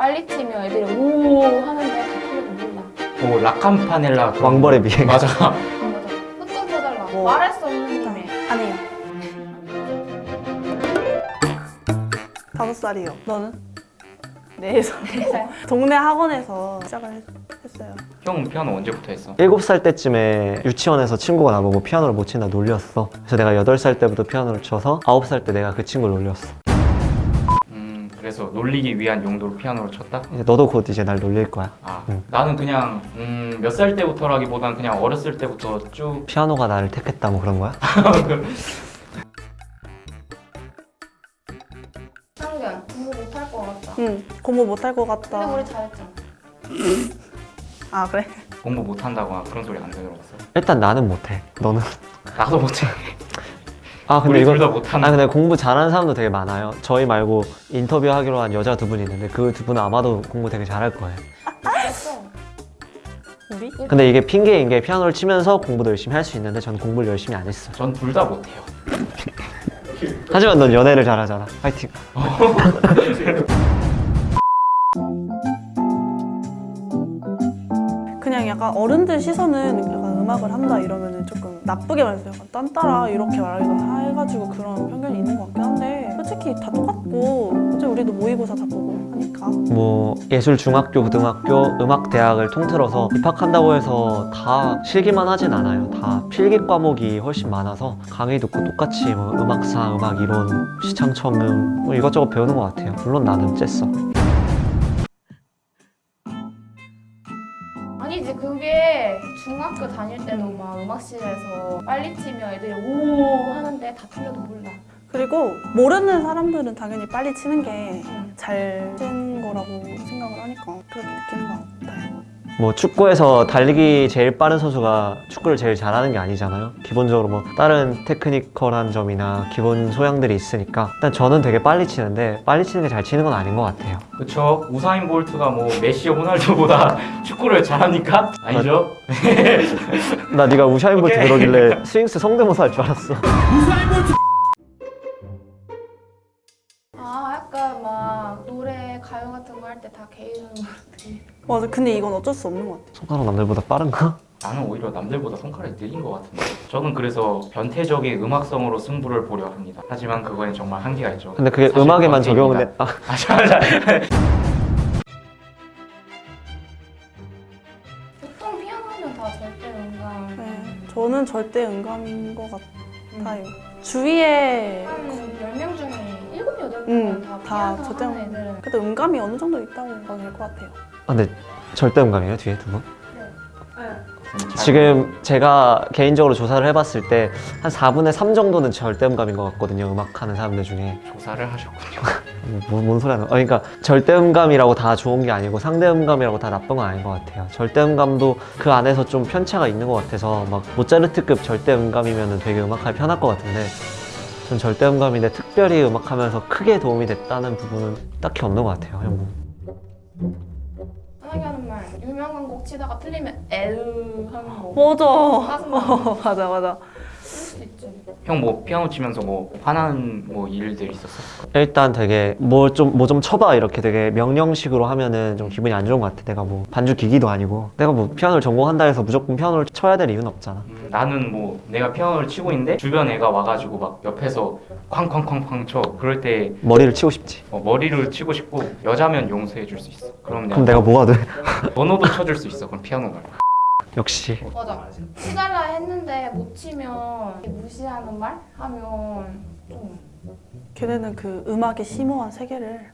빨리 치면 애들이 오 하는데 다 틀려도 몰라. 뭐 라캄파넬라 그런 왕벌의 비행 맞아 맞아. 흑돈 쳐달라. 뭐. 말할 수 없는 님의. 아니에요. 다섯 살이요. 너는? 네 살. 동네 학원에서 시작을 했, 했어요. 형은 피아노 언제부터 했어? 7살 때쯤에 유치원에서 친구가 나보고 피아노를 못 친다 놀렸어 그래서 내가 8살 때부터 피아노를 쳐서 9살 때 내가 그 친구를 놀렸어 음 그래서 놀리기 위한 용도로 피아노를 쳤다? 이제 너도 곧 이제 날 놀릴 거야 아 응. 나는 그냥 음, 몇 살 때부터라기보단 그냥 어렸을 때부터 쭉 피아노가 나를 택했다 뭐 그런 거야? 상견 공부 못할 것 같다. 응. 공부 못할 것 근데 같다. 우리 잘했잖아. 아 그래? 공부 못한다거나 그런 소리 안 들어봤어 일단 나는 못해 너는? 나도 못해 아 근데 우리 이거 둘다 못한다 아 근데 공부 잘하는 사람도 되게 많아요. 저희 말고 인터뷰하기로 한 여자 두 분이 있는데 그 두 분은 아마도 공부 되게 잘할 거예요. 우리? 근데 이게 핑계인 게 피아노를 치면서 공부도 열심히 할 수 있는데 전 공부를 열심히 안 했어 전 둘 다 못해요. 하지만 넌 연애를 잘하잖아. 파이팅. 그냥 약간 어른들 시선은 음악을 한다 이러면은 조금 나쁘게 말해서 약간 딴따라 이렇게 말하기도 해가지고 그런 편견이 있는 것 같긴 한데 솔직히 다 똑같고 어차피 우리도 모의고사 다 보고 하니까. 뭐 예술 중학교 고등학교 음악 대학을 통틀어서 입학한다고 해서 다 실기만 하진 않아요. 다 필기 과목이 훨씬 많아서 강의 듣고 똑같이 뭐 음악사 음악 이론 시창 처음 뭐 이것저것 배우는 것 같아요. 물론 나는 쬐어 학교 다닐 때도 막 음악실에서 빨리 치면 애들이 오 하는데 다 틀려도 몰라. 그리고 모르는 사람들은 당연히 빨리 치는 게 응. 잘 치는 거라고 생각을 하니까 그렇게 느끼는 것 같아요 뭐 축구에서 달리기 제일 빠른 선수가 축구를 제일 잘하는 게 아니잖아요 기본적으로 뭐 다른 technical한 점이나 기본 소양들이 있으니까 일단 저는 되게 빨리 치는데 빨리 치는 게 잘 치는 건 아닌 것 같아요 그쵸 우사인 볼트가 뭐 메시 호날두보다 축구를 잘합니까? 아니죠? 나 네가 우샤인 볼트 오케이. 그러길래 스윙스 성대모사 할 줄 알았어 아 약간 막 노래 가요 같은 거 할 때 다 개인으로 부르지. 맞아. 근데 이건 어쩔 수 없는 것 같아. 손가락 남들보다 빠른가? 나는 오히려 남들보다 손가락이 느린 것 같은데. 저는 그래서 변태적인 음악성으로 승부를 보려 합니다. 하지만 그거엔 정말 한계가 있죠. 근데 그게 음악에만. 적용돼 아, 맞아 맞아. 보통 피아노는 다 절대 음감. 네, 저는 절대 음감인 것 같아요. 주위에 한 10명 중에 7, 8명은 음, 다 다 절대 하는 애들은 그래도 음감이 어느 정도 있다고 봐도 될 것 같아요 아, 근데 절대 음감이에요 뒤에 두 분? 잘 지금 제가 개인적으로 조사를 해봤을 때 한 4분의 3 정도는 절대음감인 것 같거든요 음악하는 사람들 중에. 조사를 하셨군요. 뭐, 뭔 소리 하는 거야. 어, 그러니까 절대음감이라고 다 좋은 게 아니고 상대음감이라고 다 나쁜 건 아닌 것 같아요. 절대음감도 그 안에서 좀 편차가 있는 것 같아서 막 모차르트급 절대음감이면 되게 음악하기 편할 것 같은데 전 절대음감인데 특별히 음악하면서 크게 도움이 됐다는 부분은 딱히 없는 것 같아요 형. 유명한 곡 치다가 틀리면 에으 하는 거 맞아. 어, 맞아 맞아 형 뭐 피아노 치면서 뭐 화나는 뭐 일들 있었어? 일단 되게 뭐 좀 뭐 좀 쳐봐 이렇게 되게 명령식으로 하면은 좀 기분이 안 좋은 것 같아. 내가 뭐 반주 기기도 아니고. 내가 뭐 피아노를 전공한다 해서 무조건 피아노를 쳐야 될 이유는 없잖아. 음, 나는 뭐 내가 피아노를 치고 있는데 주변 애가 와가지고 막 옆에서 쾅쾅쾅쾅 쳐. 그럴 때 머리를 치고 싶지. 어, 머리를 치고 싶고 여자면 용서해 줄 수 있어. 그럼 그럼 내가 내가 뭐가 돼? 번호도 쳐줄 수 있어 그럼 피아노 말고 역시. 맞아. 치달라 했는데 못 치면 무시하는 말 하면 좀 걔네는 그 음악의 심오한 세계를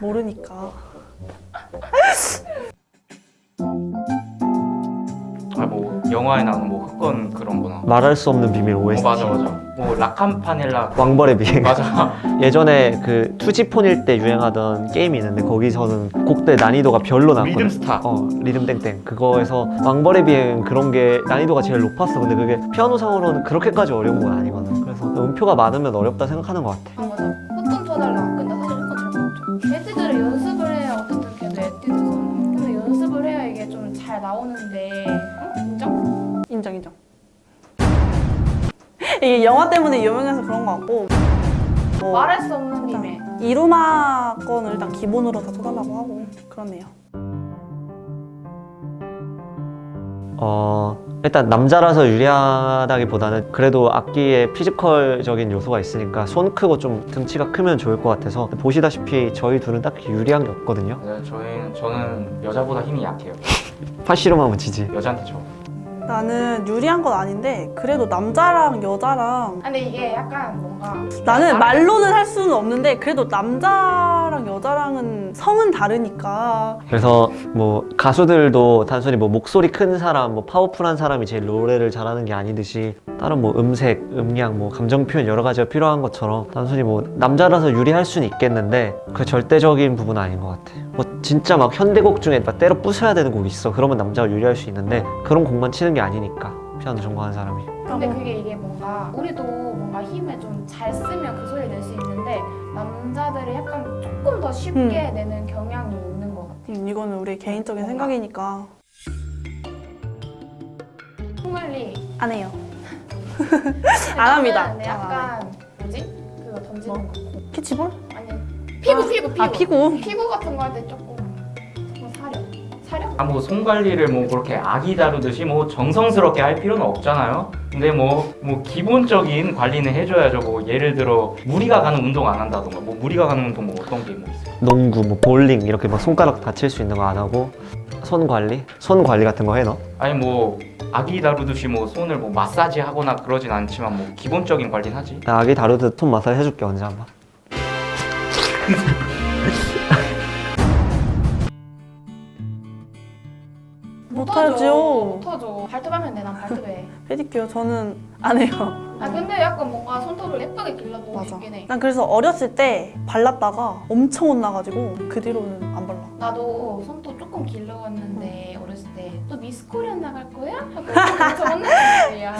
모르니까 영화에 나오는 뭐 흑건 그런 거나 말할 수 없는 비밀 어, OST 맞아 맞아. 뭐 라캄파넬라. 왕벌의 비행. 맞아. 예전에 그 투지폰일 때 유행하던 게임이 있는데 거기서는 곡대 난이도가 별로 나왔거든. 리듬스타. 어 리듬 땡땡. 그거에서 왕벌의 비행 그런 게 난이도가 제일 높았어. 근데 그게 피아노상으로는 그렇게까지 어려운 건 아니거든. 그래서 음표가 많으면 어렵다 생각하는 것 같아. 아 맞아. 흑건 쳐달라 근데 사실 흑건 잘 못 쳐. 에뛰드를 연습을 해야 어쨌든 걔도 에뛰드잖아 근데 연습을 해야 이게 좀 잘 나오는데 이게 영화 때문에 유명해서 그런 것 같고 뭐 말할 수 없는 님의 이루마 건을 일단 기본으로 다 써달라고 하고 그렇네요. 어 일단 남자라서 유리하다기보다는 그래도 악기에 피지컬적인 요소가 있으니까 손 크고 좀 등치가 크면 좋을 것 같아서 보시다시피 저희 둘은 딱히 유리한 게 없거든요. 네, 저희는 저는 여자보다 힘이 약해요. 팔씨름하면 지지. 여자한테 저. 나는 유리한 건 아닌데 그래도 남자랑 여자랑 근데 이게 약간 뭔가 나는 말로는 할 수는 없는데 그래도 남자랑 여자랑은 성은 다르니까 그래서 뭐 가수들도 단순히 뭐 목소리 큰 사람, 뭐 파워풀한 사람이 제일 노래를 잘하는 게 아니듯이 다른 뭐 음색, 음량, 뭐 감정 표현 여러 가지가 필요한 것처럼 단순히 뭐 남자라서 유리할 수는 있겠는데 그 절대적인 부분은 아닌 것 같아. 뭐 진짜 막 현대곡 중에 막 때려 부숴야 되는 곡이 있어. 그러면 남자가 유리할 수 있는데 그런 곡만 치는 게 아니니까 피아노 전공하는 사람이. 근데 그게 이게 뭔가 우리도 뭔가 힘을 좀 잘 쓰면 그 소리 낼수 있는데 남자들이 약간 조금 더 쉽게 내는 경향이 있는 것 같아. 음, 이거는 우리 개인적인 생각이니까 총알리 안 해요. 안 합니다. 약간 뭐지? 그거 던지는 뭐? 거. 캐치볼? 아니 피구 피구 피구. 아 피구. 피구 같은 거 할 때 조금 뭐 손 관리를 뭐 그렇게 아기 다루듯이 뭐 정성스럽게 할 필요는 없잖아요. 근데 뭐 뭐 기본적인 관리는 해줘야죠. 뭐 예를 들어 무리가 가는 운동 안 한다던가 뭐 무리가 가는 운동 뭐 어떤 게 뭐 있어요? 농구, 뭐 볼링 이렇게 막 손가락 다칠 수 있는 거 안 하고 손 관리? 손 관리 같은 거 해 너? 아니 뭐 아기 다루듯이 뭐 손을 뭐 마사지 하거나 그러진 않지만 뭐 기본적인 관리는 하지. 나 아기 다루듯 손 마사지 해줄게 언제 한번. 못하죠. 못하죠. 발톱 하면 돼. 난 발톱 해. 페디큐어 저는 안 해요. 아 근데 약간 뭔가 손톱을 예쁘게 길러보고 맞아. 싶긴 해. 난 그래서 어렸을 때 발랐다가 엄청 혼나가지고 그 뒤로는 안 발라. 나도 손톱 조금 길러왔는데 어렸을 때 또 미스 코리안 나갈 거야? 하고 혼났단 말이야.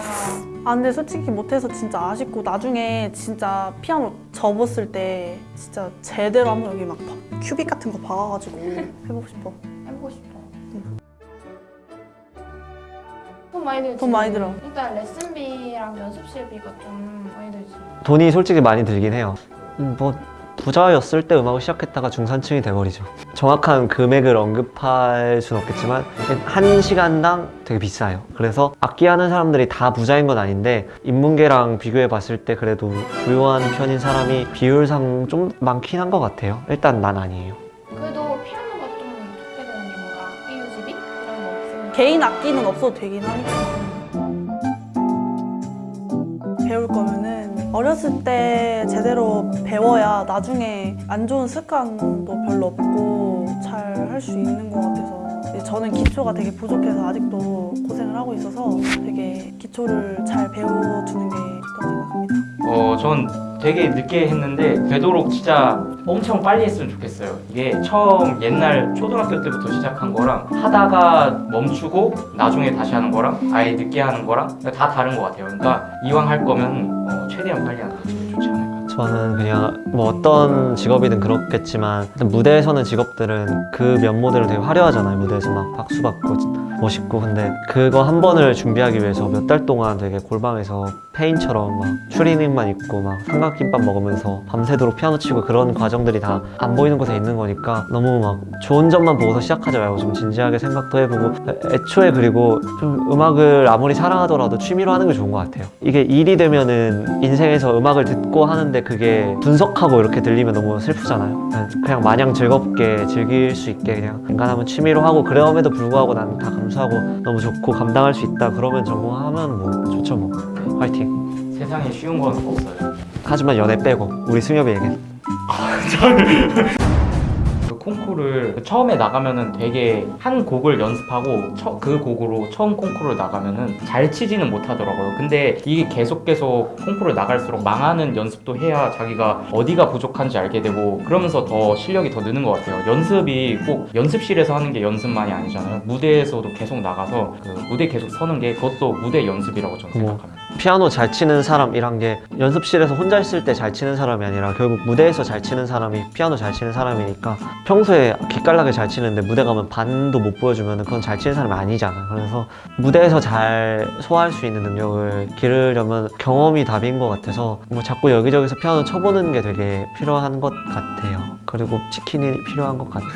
아 근데 솔직히 못해서 진짜 아쉽고 나중에 진짜 피아노 접었을 때 진짜 제대로 한번 여기 막 바- 큐빅 같은 거 박아가지고 해보고 싶어. 해보고 싶어. 돈 많이 들지. 돈 많이 들어. 일단 레슨비랑 연습실비가 좀 많이 들지. 돈이 솔직히 많이 들긴 해요. 음, 뭐 부자였을 때 음악을 시작했다가 중산층이 돼버리죠. 정확한 금액을 언급할 수는 없겠지만 한 시간당 되게 비싸요. 그래서 악기 하는 사람들이 다 부자인 건 아닌데 인문계랑 비교해 봤을 때 그래도 부유한 편인 사람이 비율상 좀 많긴 한 것 같아요. 일단 난 아니에요. 개인 악기는 없어도 되긴 하니까. 배울 거면은 어렸을 때 제대로 배워야 나중에 안 좋은 습관도 별로 없고 잘 할 수 있는 것 이제 저는 기초가 되게 부족해서 아직도 고생을 하고 있어서 되게 기초를 잘 배워두는 게 좋다고 생각합니다. 어, 전 되게 늦게 했는데 되도록 진짜 엄청 빨리 했으면 좋겠어요. 이게 처음 옛날 초등학교 때부터 시작한 거랑 하다가 멈추고 나중에 다시 하는 거랑 아예 늦게 하는 거랑 다 다른 것 같아요. 그러니까 이왕 할 거면 어, 최대한 빨리 하는 게 좋지 않을까. 저는 그냥 뭐 어떤 직업이든 그렇겠지만 무대에서는 직업들은 그 면모들은 되게 화려하잖아요. 무대에서 막 박수 받고 멋있고 근데 그거 한 번을 준비하기 위해서 몇 달 동안 되게 골방에서 페인처럼 막 추리닝만 입고 막 삼각김밥 먹으면서 밤새도록 피아노 치고 그런 과정들이 다 안 보이는 곳에 있는 거니까 너무 막 좋은 점만 보고서 시작하지 말고 좀 진지하게 생각도 해보고 애초에 그리고 좀 음악을 아무리 사랑하더라도 취미로 하는 게 좋은 것 같아요. 이게 일이 되면은 인생에서 음악을 듣고 하는데 그게 분석하고 이렇게 들리면 너무 슬프잖아요. 그냥- 마냥 즐겁게 즐길 수 있게 그냥 인간하면 취미로 하고 그럼에도 불구하고 나는 다 감수하고 너무 좋고 감당할 수 있다 그러면 전공하면 뭐 좋죠 뭐. 화이팅. 세상에 쉬운 건 없어요. 하지만 연애 빼고 우리 승엽이에겐 그 콩쿠르를 처음에 나가면은 되게 한 곡을 연습하고 처- 그 곡으로 처음 콩쿠르를 나가면은 잘 치지는 못하더라고요. 근데 이게 계속 계속 콩쿠르를 나갈수록 망하는 연습도 해야 자기가 어디가 부족한지 알게 되고 그러면서 더 실력이 더 느는 것 같아요. 연습이 꼭 연습실에서 하는 게 연습만이 아니잖아요. 무대에서도 계속 나가서 그 무대 계속 서는 게 그것도 무대 연습이라고 저는 뭐. 생각합니다. 피아노 잘 치는 사람이란 게 연습실에서 혼자 있을 때 잘 치는 사람이 아니라 결국 무대에서 잘 치는 사람이 피아노 잘 치는 사람이니까 평소에 기깔나게 잘 치는데 무대 가면 반도 못 보여주면 그건 잘 치는 사람이 아니잖아. 그래서 무대에서 잘 소화할 수 있는 능력을 기르려면 경험이 답인 것 같아서 뭐 자꾸 여기저기서 피아노 쳐보는 게 되게 필요한 것 같아요. 그리고 치킨이 필요한 것 같아.